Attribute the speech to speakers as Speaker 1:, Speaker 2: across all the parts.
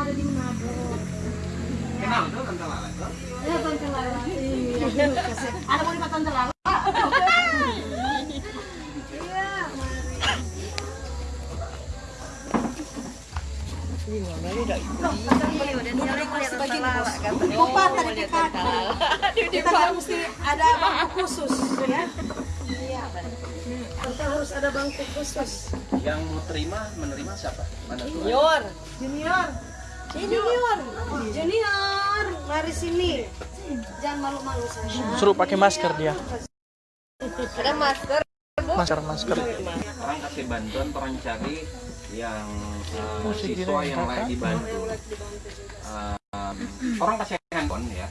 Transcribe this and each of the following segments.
Speaker 1: ada di Manado.
Speaker 2: Kenal tuh Tante Lala tuh?
Speaker 1: Ya Tante Lala. Iya. Ada mau lima Tante Lala? Iya, mari. Lupa tadi ke. Kita kan mesti ada bangku khusus ya. Iya. Kita harus ada bangku khusus.
Speaker 2: Yang mau terima menerima siapa? Mana?
Speaker 1: Junior. Junior. Junior. Junior. Mari sini. Jangan malu-malu saya.
Speaker 3: Suruh pakai masker dia.
Speaker 1: Ada masker.
Speaker 3: Masker, masker.
Speaker 2: Orang kasih bantuan, orang cari yang uh, siswa yang lagi dibantu. Um, orang kasih handphone ya.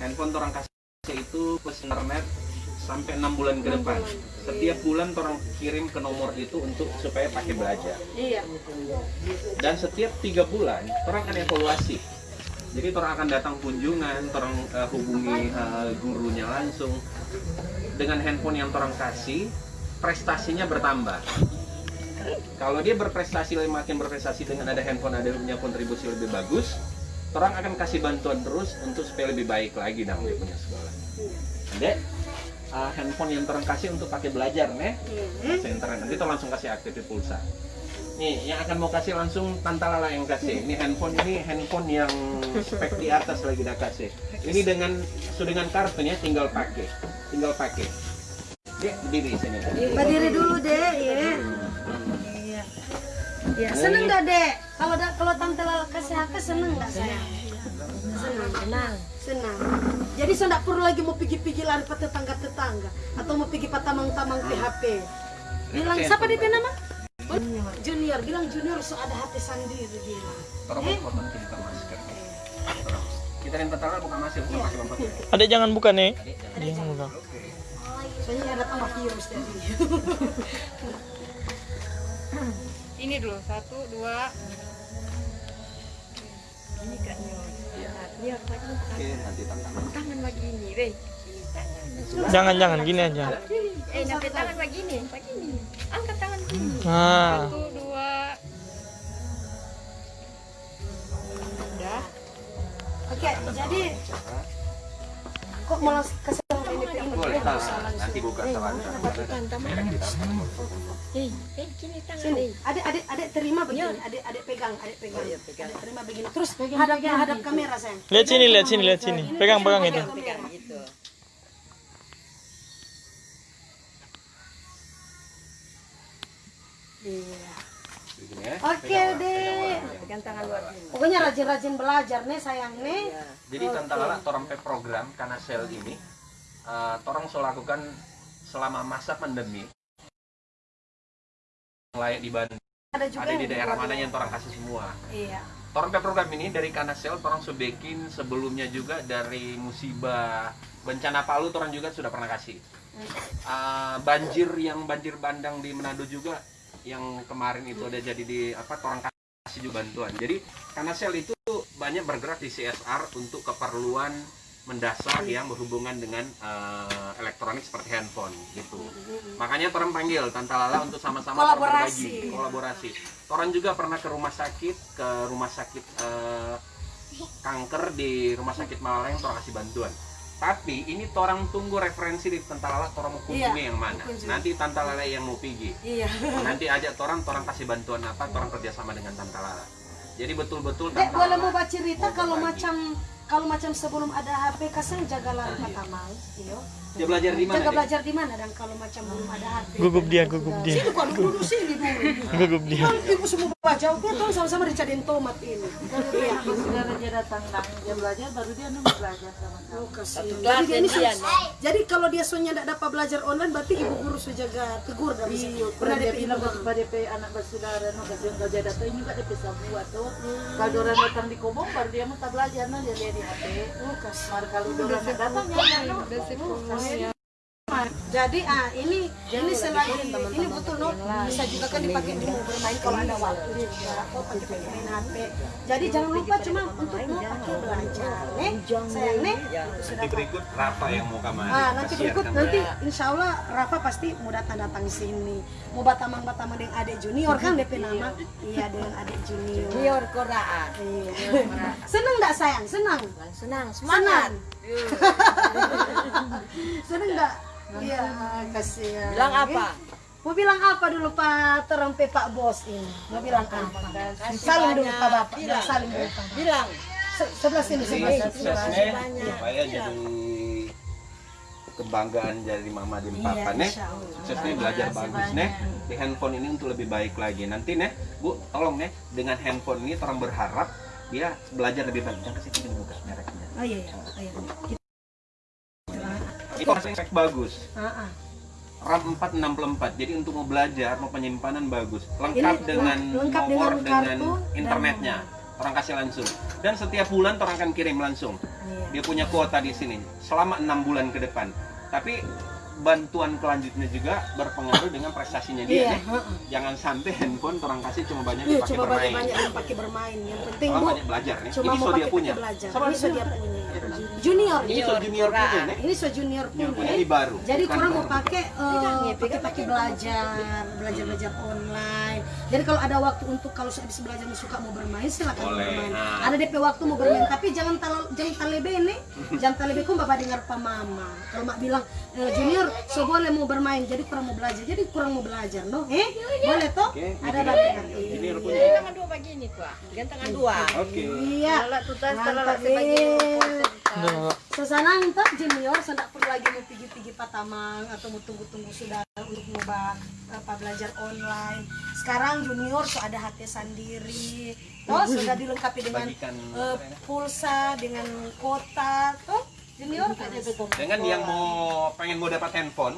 Speaker 2: Handphone orang kasih itu plus internet sampai enam bulan ke depan. Setiap bulan orang kirim ke nomor itu untuk supaya pakai belajar.
Speaker 1: Iya.
Speaker 2: Dan setiap tiga bulan orang akan evaluasi. Jadi orang akan datang kunjungan, orang uh, hubungi uh, gurunya langsung. Dengan handphone yang orang kasih, prestasinya bertambah. Kalau dia berprestasi makin berprestasi dengan ada handphone ada punya kontribusi lebih bagus, orang akan kasih bantuan terus untuk supaya lebih baik lagi dalam dia punya sekolah. Dek, uh, handphone yang orang kasih untuk pakai belajar nih, Kasih internet. Nanti tuh langsung kasih aktif pulsa. Nih, yang akan mau kasih langsung Tante Lala yang kasih. Ini handphone ini handphone yang spek di atas lagi dah kasih. Ini dengan sudah dengan kartunya tinggal pakai, tinggal pakai. Dia berdiri di sini.
Speaker 1: Berdiri dulu, Dek, ya. Iya. Ya, seneng gak, Dek? Kalau da- hak seneng gak saya? Senang. Senang. Senang. Jadi saya tidak perlu lagi mau pergi-pergi lari ke tetangga-tetangga atau mau pergi ke tamang-tamang PHP. Bilang siapa dia nama? Junior. Bilang Junior so ada hati sendiri bilang.
Speaker 2: Tolong potong kita masker. Tolong. Kita yang Lala buka masker, bukan pakai masker.
Speaker 3: Adek jangan buka nih. Dia yang buka.
Speaker 1: Soalnya ada tambah virus tadi.
Speaker 4: Ini dulu satu dua. Lagi
Speaker 2: Oke, nanti Tante Lala.
Speaker 4: tangan begini, deh.
Speaker 3: Jangan, jangan gini aja.
Speaker 4: Eh, nanti tangan begini, begini. Angkat tangan.
Speaker 3: Nah,
Speaker 4: Satu dua. Udah.
Speaker 1: Oke, jadi kok malah kasih tahu ini ke ini?
Speaker 2: Boleh, nanti buka tangan.
Speaker 4: Eh, eh, gini tangan
Speaker 1: adik adik adik terima begini, adik adik pegang, adik pegang, adik terima begini. Terus hadap hadap kamera sayang.
Speaker 3: lihat sini, lihat sini, lihat sini. Pegang, pegang itu.
Speaker 1: Pegang
Speaker 4: Gitu.
Speaker 1: Iya.
Speaker 2: Ya.
Speaker 1: Deh.
Speaker 4: Pegang tangan luar sini.
Speaker 1: Pokoknya rajin-rajin belajar nih sayang nih.
Speaker 2: Jadi Tante Lala torang pe program karena sel ini uh, torang so lakukan selama masa pandemi. Layak di Bandung.
Speaker 1: Ada juga
Speaker 2: ada di daerah mana yang torang kasih semua.
Speaker 1: Iya.
Speaker 2: torang pe program ini dari Kanasel torang so bikin sebelumnya juga dari musibah bencana Palu torang juga sudah pernah kasih. Uh, banjir yang banjir bandang di Manado juga yang kemarin itu ada jadi di apa torang kasih juga bantuan. Jadi Kanasel itu banyak bergerak di CSR untuk keperluan mendasar yang berhubungan dengan uh, elektronik seperti handphone gitu. Makanya orang panggil Tante Lala untuk sama-sama
Speaker 1: Kolaborasi.
Speaker 2: kolaborasi. Orang juga pernah ke rumah sakit, ke rumah sakit uh, kanker di rumah sakit Malang orang kasih bantuan. Tapi ini orang tunggu referensi di Tante Lala orang mau kunjungi
Speaker 1: Iya,
Speaker 2: yang mana.
Speaker 1: kunjungi.
Speaker 2: Nanti Tante Lala yang mau pergi.
Speaker 1: Iya.
Speaker 2: Nanti ajak orang, orang kasih bantuan apa, orang kerjasama dengan Tante Lala. Jadi betul-betul
Speaker 1: Dek
Speaker 2: Tante
Speaker 1: boleh mau baca cerita kalau macam kalau macam sebelum ada HP kasang jaga lari ke tamal. Iyo.
Speaker 2: Dia belajar di mana? Dek?
Speaker 1: belajar di mana dan kalau macam belum ada HP.
Speaker 3: Gugup dia, gugup dia.
Speaker 1: Sini kok dulu sini dulu.
Speaker 3: Gugup dia.
Speaker 1: Kan ibu semua baca, oke tuh sama-sama dicariin tomat ini. Iya.
Speaker 5: Saudara dia datang dan dia belajar baru dia nunggu belajar sama sama.
Speaker 1: Oh. Jadi dia ini sus- Jadi kalau dia soalnya tidak dapat belajar online berarti ibu guru sudah jaga tegur dan bisa.
Speaker 5: Iya,
Speaker 1: Pernah
Speaker 5: dia
Speaker 1: DP
Speaker 5: bilang
Speaker 1: ibu
Speaker 5: ke pada pe anak bersaudara no kasih kerja datang juga dia bisa buat tuh. Kalau orang datang di Kobong baru dia mau belajar no dia lihat di HP.
Speaker 1: Oh, kasihan.
Speaker 5: Mar kalau orang datang ya no.
Speaker 4: Udah sih,
Speaker 1: Jadi ah ini ini selagi ini betul no bisa juga kan dipakai di mau bermain kalau ada waktu juga atau pakai pakai main HP. Jadi jangan lupa cuma untuk mau pakai belajar, nih sayang nih. Sudah
Speaker 2: Nanti berikut Rafa yang mau kamar.
Speaker 1: Ah, nanti berikut nanti insya Allah Rafa pasti mau datang datang sini. Mau batamang batamang dengan adik junior kan DP nama. Iya dengan adik junior.
Speaker 5: Biar koraan.
Speaker 1: Iya. Seneng nggak sayang? Senang.
Speaker 5: Senang,
Speaker 1: Senang. Seneng nggak? Iya, kasihan.
Speaker 5: Bilang apa?
Speaker 1: Mau bilang apa dulu Pak terempe Pak Bos ini? Mau bilang apa? Salim dulu Pak Bapak. Bilang salim dulu Pak.
Speaker 5: Bilang.
Speaker 1: Se- Sebelah sini, sebelah sini.
Speaker 2: supaya jadi kebanggaan dari mama dan papa
Speaker 1: Iya,
Speaker 2: nih
Speaker 1: insya Allah.
Speaker 2: suksesnya belajar bagus nih di handphone ini untuk lebih baik lagi nanti nih bu tolong nih dengan handphone ini orang berharap dia belajar lebih baik jangan kasih buka mereknya
Speaker 1: Oh iya, iya. Oh, iya.
Speaker 2: Itu hasilnya spek bagus.
Speaker 1: Ah, ah.
Speaker 2: RAM 464 jadi untuk mau belajar mau penyimpanan bagus. Lengkap
Speaker 1: Ini
Speaker 2: dengan
Speaker 1: lengkap
Speaker 2: nomor
Speaker 1: dengan
Speaker 2: dengan,
Speaker 1: dan
Speaker 2: internetnya. Orang kasih langsung. Dan setiap bulan orang akan kirim langsung.
Speaker 1: Iya.
Speaker 2: dia punya kuota di sini selama enam bulan ke depan. Tapi bantuan kelanjutnya juga berpengaruh dengan prestasinya dia
Speaker 1: Iya,
Speaker 2: nih. jangan sampai handphone orang kasih cuma banyak
Speaker 1: Iya,
Speaker 2: dipakai
Speaker 1: cuma
Speaker 2: bermain
Speaker 1: banyak-banyak yang pakai bermain. Yang penting Bu,
Speaker 2: banyak belajar nih
Speaker 1: cuma
Speaker 2: ini
Speaker 1: mau
Speaker 2: so dia punya
Speaker 1: belajar.
Speaker 2: Sama
Speaker 1: Ini so dia punya. Junior.
Speaker 2: ini so junior punya nih
Speaker 1: Ini so junior
Speaker 2: punya ini baru
Speaker 1: Jadi kurang mau pakai eh, pakai pakai belajar, belajar belajar online. Jadi kalau ada waktu untuk kalau habis belajar mau suka mau bermain silakan
Speaker 2: Boleh.
Speaker 1: bermain.
Speaker 2: Nah.
Speaker 1: Ada DP waktu mau bermain, tapi jangan tal jangan talebe nih. Jangan talebe kok bapak dengar pak mama. Kalau mak bilang "Eh, junior, so boleh mau bermain, jadi kurang mau belajar, jadi kurang mau belajar, no? Eh, boleh toh?
Speaker 2: Oke,
Speaker 1: Ada
Speaker 2: ini
Speaker 1: nanti.
Speaker 2: junior punya
Speaker 5: Tangan dua begini tuh. Gantangan dua.
Speaker 2: oke
Speaker 1: Iya.
Speaker 5: Kalau tuh tas
Speaker 1: Mantap, Susana entah junior saya tidak perlu lagi mau pergi-pergi patamang atau mau tunggu-tunggu saudara untuk nyoba apa belajar online. Sekarang junior sudah ada HP sendiri, oh sudah dilengkapi dengan eh, pulsa, dengan kota, toh junior kan
Speaker 2: dengan yang mau pengen mau dapat handphone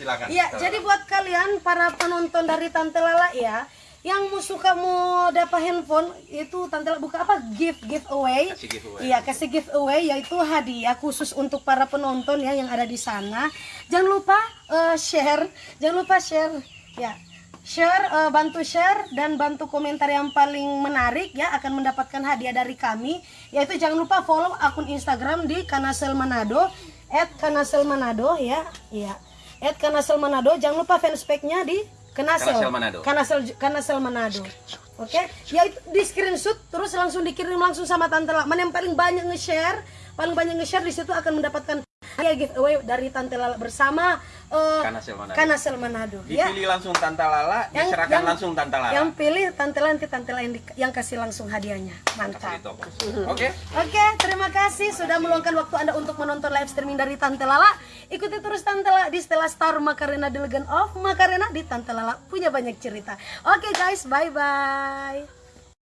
Speaker 2: silakan.
Speaker 1: Iya, jadi buat kalian para penonton dari Tante Lala ya, yang mau suka mau dapat handphone itu Tante buka apa gift giveaway.
Speaker 2: Kasih giveaway.
Speaker 1: Iya, kasih giveaway yaitu hadiah khusus untuk para penonton ya yang ada di sana. Jangan lupa eh, share, jangan lupa share ya. Share, eh, bantu share dan bantu komentar yang paling menarik ya akan mendapatkan hadiah dari kami. Yaitu jangan lupa follow akun Instagram di Kanasel Manado @kanasel Manado ya. Iya. At Kanasel Manado, jangan lupa fanspage-nya di Kanasel.
Speaker 2: Kanasel Manado.
Speaker 1: Kanasel Kanasel Manado. Oke, ya itu di screenshot terus langsung dikirim langsung sama Tante Lala. Mana yang paling banyak nge-share, paling banyak nge-share di situ akan mendapatkan hadiah giveaway dari Tante Lala bersama eh,
Speaker 2: Kanasel Manado.
Speaker 1: Kanasel Manado. Ya.
Speaker 2: dipilih langsung Tante Lala
Speaker 1: Yang-
Speaker 2: diserahkan
Speaker 1: yang-
Speaker 2: langsung Tante Lala
Speaker 1: Yang pilih Tante Lala nanti Tante Lala yang, di- yang kasih langsung hadiahnya. Mantap.
Speaker 2: oke
Speaker 1: Oke, terima kasih sudah meluangkan waktu Anda untuk menonton live streaming dari Tante Lala. Ikuti terus Tante Lala di Stella Star Makarena The Legend of Makarena di Tante Lala punya banyak cerita. Oke guys, bye bye.